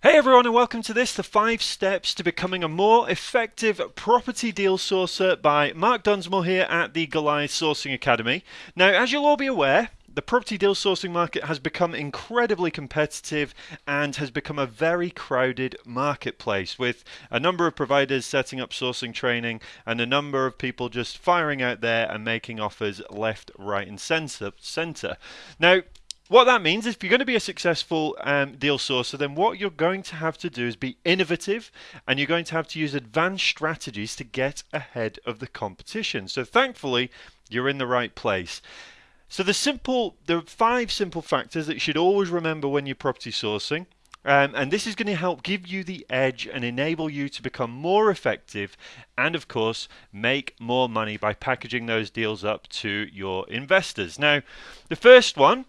Hey everyone and welcome to this, the 5 steps to becoming a more effective property deal sourcer by Mark Dunsmore here at the Goliath Sourcing Academy. Now as you'll all be aware, the property deal sourcing market has become incredibly competitive and has become a very crowded marketplace with a number of providers setting up sourcing training and a number of people just firing out there and making offers left, right and center. Now what that means is if you're going to be a successful um, deal sourcer, then what you're going to have to do is be innovative and you're going to have to use advanced strategies to get ahead of the competition. So thankfully, you're in the right place. So the simple, there are five simple factors that you should always remember when you're property sourcing. Um, and this is going to help give you the edge and enable you to become more effective and, of course, make more money by packaging those deals up to your investors. Now, the first one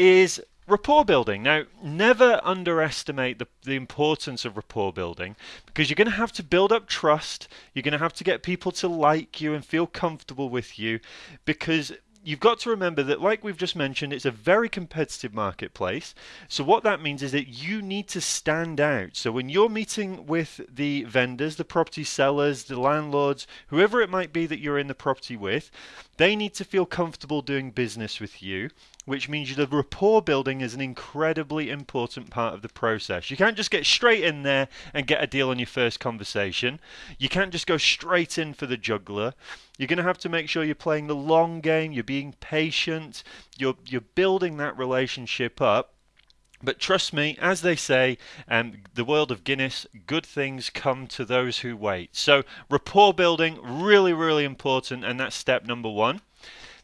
is rapport building. Now, never underestimate the, the importance of rapport building because you're going to have to build up trust. You're going to have to get people to like you and feel comfortable with you because you've got to remember that, like we've just mentioned, it's a very competitive marketplace. So, what that means is that you need to stand out. So, when you're meeting with the vendors, the property sellers, the landlords, whoever it might be that you're in the property with, they need to feel comfortable doing business with you which means the rapport building is an incredibly important part of the process. You can't just get straight in there and get a deal on your first conversation. You can't just go straight in for the juggler. You're going to have to make sure you're playing the long game, you're being patient, you're you're building that relationship up. But trust me, as they say, um, the world of Guinness, good things come to those who wait. So rapport building, really, really important, and that's step number one.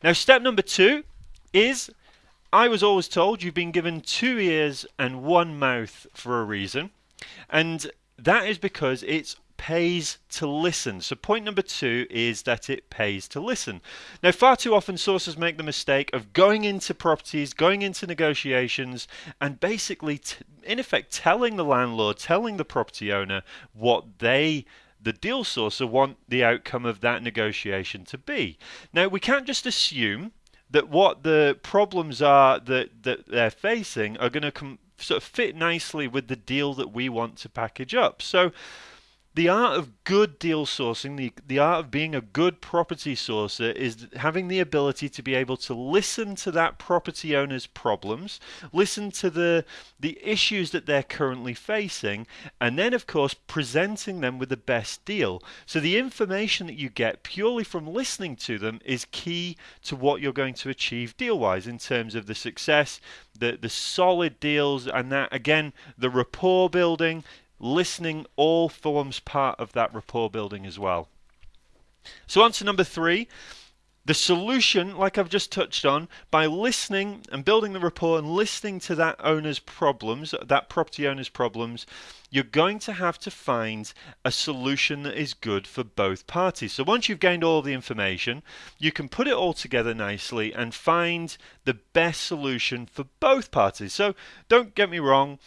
Now, step number two is I was always told you've been given two ears and one mouth for a reason, and that is because it pays to listen. So, point number two is that it pays to listen. Now, far too often, sources make the mistake of going into properties, going into negotiations, and basically, in effect, telling the landlord, telling the property owner what they the deal sourcer want the outcome of that negotiation to be. Now, we can't just assume that what the problems are that, that they're facing are going to sort of fit nicely with the deal that we want to package up. So the art of good deal sourcing, the, the art of being a good property sourcer is having the ability to be able to listen to that property owner's problems, listen to the the issues that they're currently facing, and then of course presenting them with the best deal. So the information that you get purely from listening to them is key to what you're going to achieve deal wise in terms of the success, the the solid deals and that again the rapport building listening all forms part of that rapport building as well. So, to number three. The solution, like I've just touched on, by listening and building the rapport and listening to that owner's problems, that property owner's problems, you're going to have to find a solution that is good for both parties. So once you've gained all the information, you can put it all together nicely and find the best solution for both parties. So don't get me wrong,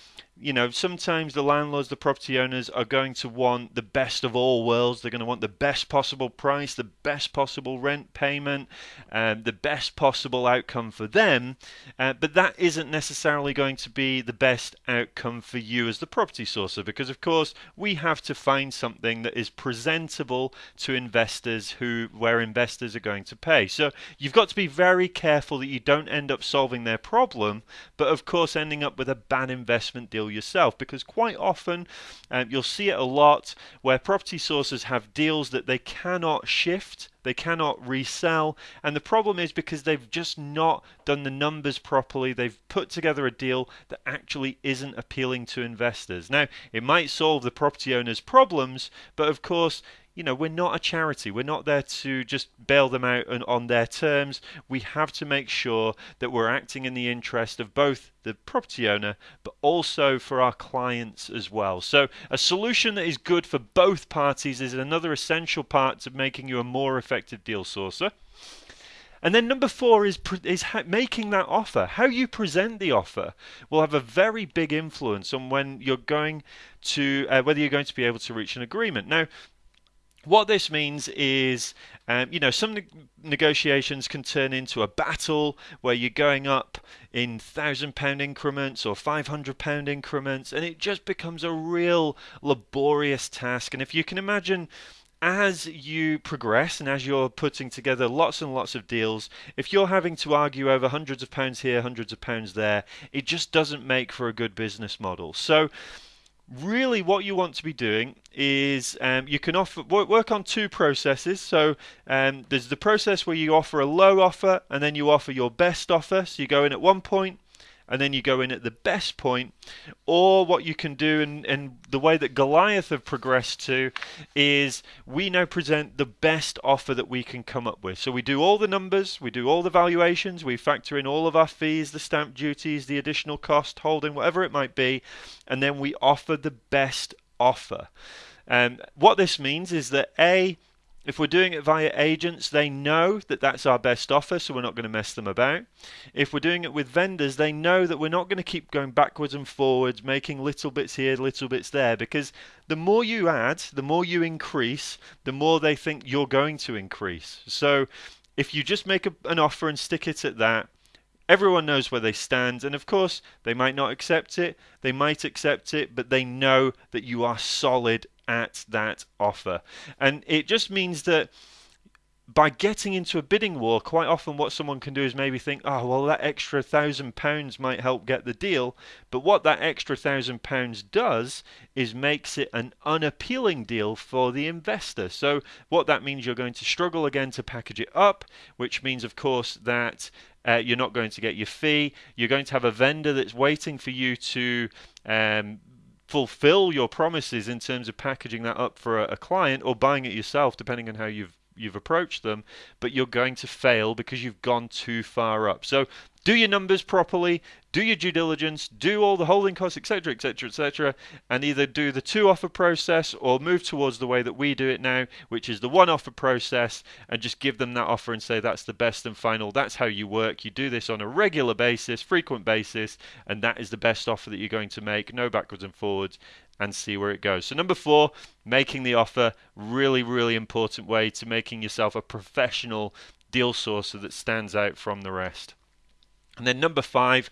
you know, sometimes the landlords, the property owners are going to want the best of all worlds. They're going to want the best possible price, the best possible rent payment, um, the best possible outcome for them. Uh, but that isn't necessarily going to be the best outcome for you as the property because, of course, we have to find something that is presentable to investors who where investors are going to pay. So you've got to be very careful that you don't end up solving their problem, but of course ending up with a bad investment deal yourself because quite often um, you'll see it a lot where property sources have deals that they cannot shift they cannot resell. And the problem is because they've just not done the numbers properly they've put together a deal that actually isn't appealing to investors. Now it might solve the property owner's problems but of course you know, we're not a charity. We're not there to just bail them out on their terms. We have to make sure that we're acting in the interest of both the property owner, but also for our clients as well. So, a solution that is good for both parties is another essential part to making you a more effective deal sourcer. And then number four is is making that offer. How you present the offer will have a very big influence on when you're going to uh, whether you're going to be able to reach an agreement. Now, what this means is, um, you know, some ne- negotiations can turn into a battle where you're going up in thousand pound increments or 500 pound increments, and it just becomes a real laborious task. And if you can imagine, as you progress and as you're putting together lots and lots of deals, if you're having to argue over hundreds of pounds here, hundreds of pounds there, it just doesn't make for a good business model. So, really what you want to be doing is um, you can offer work on two processes. So um, there's the process where you offer a low offer and then you offer your best offer. So you go in at one point and then you go in at the best point. Or what you can do, and, and the way that Goliath have progressed to, is we now present the best offer that we can come up with. So we do all the numbers, we do all the valuations, we factor in all of our fees, the stamp duties, the additional cost, holding, whatever it might be, and then we offer the best offer. And um, what this means is that A, if we're doing it via agents, they know that that's our best offer, so we're not going to mess them about. If we're doing it with vendors, they know that we're not going to keep going backwards and forwards, making little bits here, little bits there, because the more you add, the more you increase, the more they think you're going to increase. So if you just make a, an offer and stick it at that, everyone knows where they stand and of course they might not accept it they might accept it but they know that you are solid at that offer. And it just means that by getting into a bidding war, quite often what someone can do is maybe think, oh, well, that extra thousand pounds might help get the deal. But what that extra thousand pounds does is makes it an unappealing deal for the investor. So, what that means, you're going to struggle again to package it up, which means, of course, that uh, you're not going to get your fee. You're going to have a vendor that's waiting for you to um, fulfill your promises in terms of packaging that up for a, a client or buying it yourself, depending on how you've you've approached them, but you're going to fail because you've gone too far up. So do your numbers properly, do your due diligence, do all the holding costs, etc., etc., etc., and either do the two offer process or move towards the way that we do it now, which is the one offer process, and just give them that offer and say that's the best and final. That's how you work. You do this on a regular basis, frequent basis, and that is the best offer that you're going to make. No backwards and forwards, and see where it goes. So, number four, making the offer really, really important way to making yourself a professional deal sourcer that stands out from the rest. And then number five,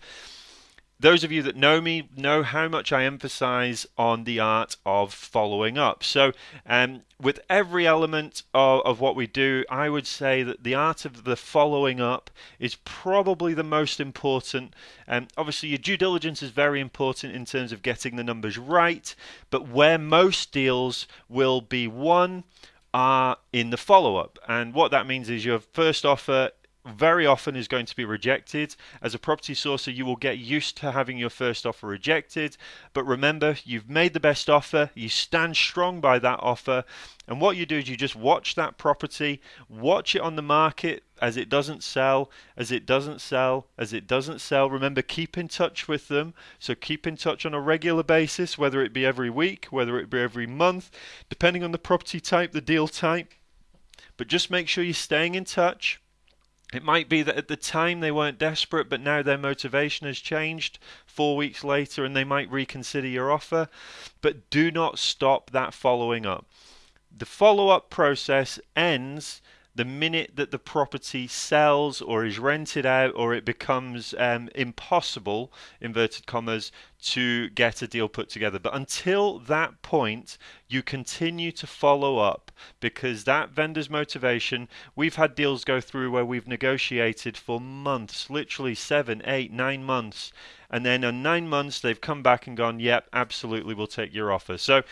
those of you that know me know how much I emphasize on the art of following up. So, um, with every element of, of, what we do, I would say that the art of the following up is probably the most important. Um, obviously, your due diligence is very important in terms of getting the numbers right, but where most deals will be won are in the follow up. And what that means is your first offer very often is going to be rejected. As a property sourcer, you will get used to having your first offer rejected. But remember, you've made the best offer, you stand strong by that offer. And what you do is you just watch that property, watch it on the market as it doesn't sell, as it doesn't sell, as it doesn't sell. Remember, keep in touch with them. So keep in touch on a regular basis, whether it be every week, whether it be every month, depending on the property type, the deal type. But just make sure you're staying in touch it might be that at the time they weren't desperate, but now their motivation has changed four weeks later and they might reconsider your offer. But do not stop that following up. The follow up process ends the minute that the property sells or is rented out or it becomes um, impossible, inverted commas, to get a deal put together. But until that point, you continue to follow up because that vendor's motivation, we've had deals go through where we've negotiated for months, literally seven, eight, nine months. And then in nine months, they've come back and gone, yep, absolutely, we'll take your offer. So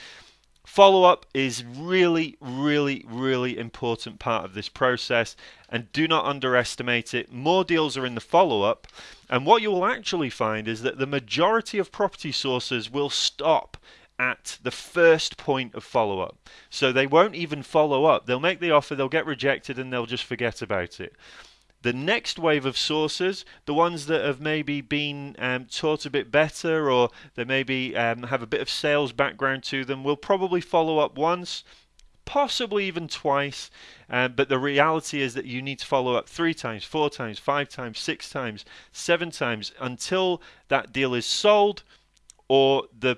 Follow up is really, really, really important part of this process and do not underestimate it. More deals are in the follow up, and what you will actually find is that the majority of property sources will stop at the first point of follow up. So they won't even follow up. They'll make the offer, they'll get rejected, and they'll just forget about it. The next wave of sources, the ones that have maybe been um, taught a bit better or they maybe um, have a bit of sales background to them, will probably follow up once, possibly even twice. Um, but the reality is that you need to follow up three times, four times, five times, six times, seven times until that deal is sold or the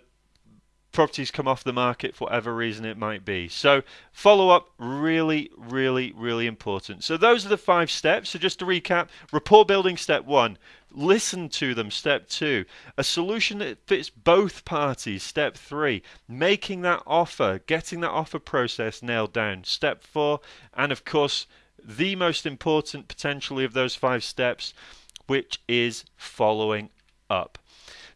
properties come off the market for whatever reason it might be. So follow up really, really, really important. So those are the five steps. So just to recap, rapport building step one, listen to them step two, a solution that fits both parties step three, making that offer, getting that offer process nailed down step four, and of course the most important potentially of those five steps, which is following up.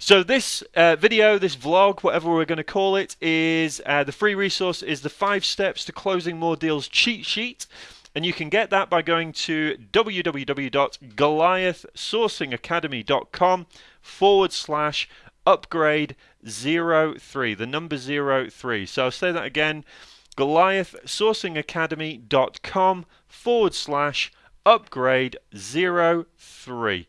So this uh, video, this vlog, whatever we're going to call it, is uh, the free resource is the five steps to closing more deals cheat sheet. And you can get that by going to www.goliathsourcingacademy.com forward slash upgrade 03, the number 03. So I'll say that again, goliathsourcingacademy.com forward slash upgrade 03.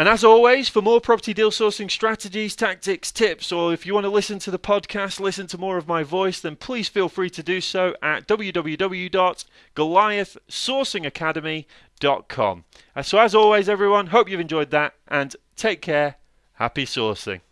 And as always, for more property deal sourcing strategies, tactics, tips, or if you want to listen to the podcast, listen to more of my voice, then please feel free to do so at www.goliathsourcingacademy.com. Uh, so, as always, everyone, hope you've enjoyed that and take care. Happy sourcing.